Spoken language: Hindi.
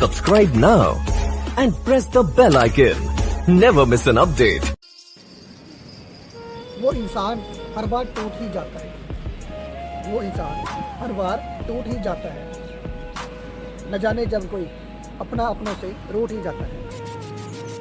Subscribe now and press the bell icon. Never miss an update. वो इंसान हर बार टूट ही जाता है वो इंसान हर बार टूट ही जाता है न जाने जब कोई अपना अपनों से रूठ ही जाता है